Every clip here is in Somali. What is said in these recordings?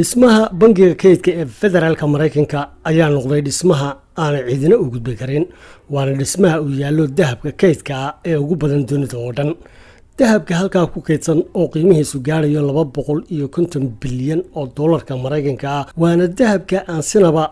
dhismaha bangiga kaydka ee federaalka maraykanka ayaa noqday dhismaha aanay ciidina u gudbi karin waana dhismaha uu yaallo dahabka kaydka ah ee ugu badan dunida oo dhan. Dahabka halkaa ku kaydsan oo qiimihiisu gaarayo laba boqol iyo konton bilyan oo dollarka maraykanka ah waana dahabka aan sinaba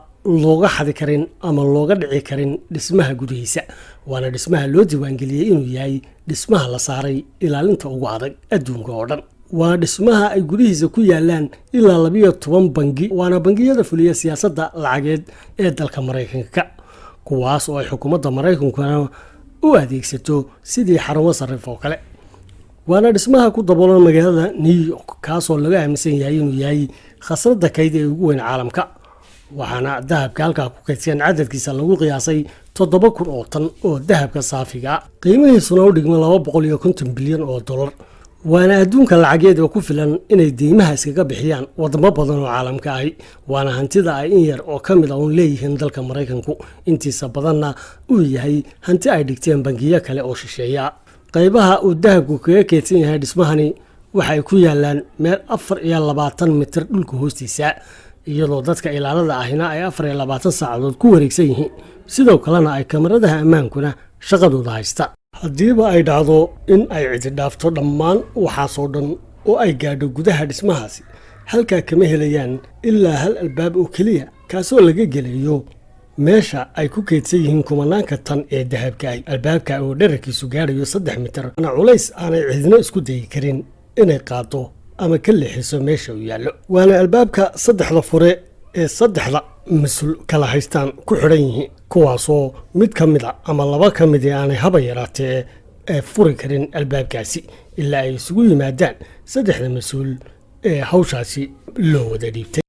looga xadi karin ama looga dhici karin dhismaha gudihiisa waana dhismaha loo diiwaangeliyey inuu yahay dhismaha la saaray ilaalinta ugu adag adduunka oo dhan waa dhismaha ay gudihiisa ku yaalaan ilaa labiyo toban bangi waana bangiyada fuliya siyaasadda lacageed ee dalka maraykanka kuwaas oo ay xukuumadda maraykankuna u adeegsato sidii xarumo sarrif oo kale. Waana dhismaha ku daboolan magaalada new york kaasoo laga aaminsan yahay inuu yahay khasnadda kayd ee ugu weyn caalamka waxaana dahabka halkaa ku kaydsan cadadkiisa lagu qiyaasay toddoba kun oo tan oo dahabka saafiga qiimihiisuna u dhigma laba boqol iyo konton bilyan oo dollar waana adduunka lacageed oo ku filan inay deymaha iskaga bixiyaan wadamo badan oo caalamka ahi waana hantida ay in yar oo ka mid a uun leeyihiin dalka maraykanku. Intiisa badanna uu yahay hanti ay dhigteen bangiyo kale oo shisheeya. Qaybaha uu dahabku kaga keydsan yahay dhismahani waxay ku yaalaan meel afar iyo labaatan mitir dhulka hoostiisa iyadoo dadka ilaalada ahina ay afar iyo labaatan saacadood ku wareegsan yihiin. Sidoo kalena ay kamaradaha ammaankuna shaqadooda haysta haddiiba ay dhacdo in ay cidi dhaafto dhammaan waxaasoo dhan oo ay gaadho gudaha dhismahaasi halkaa kama helayaan ilaa hal albaab oo keliya kaasoo laga gelayo meesha ay ku keydsan yihiin kumanaanka tan ee dahabkaahi albaabka oo dherarkiisu gaadhayo saddex mitir. Ana culays aanay cidina isku dayi karin inay qaado ama ka leexiso meesha uu yaallo. Waana albaabka saddexda fure ee saddexda mas'uul kala haystaan ku xidhan yihiin kuwaasoo mid ka mid a ama laba ka mid ee aanay haba yaraatee ee furi karin albaabkaasi ilaa ay isugu yimaadaan saddexda mas'uul ee hawshaasi loo wada dhiibtay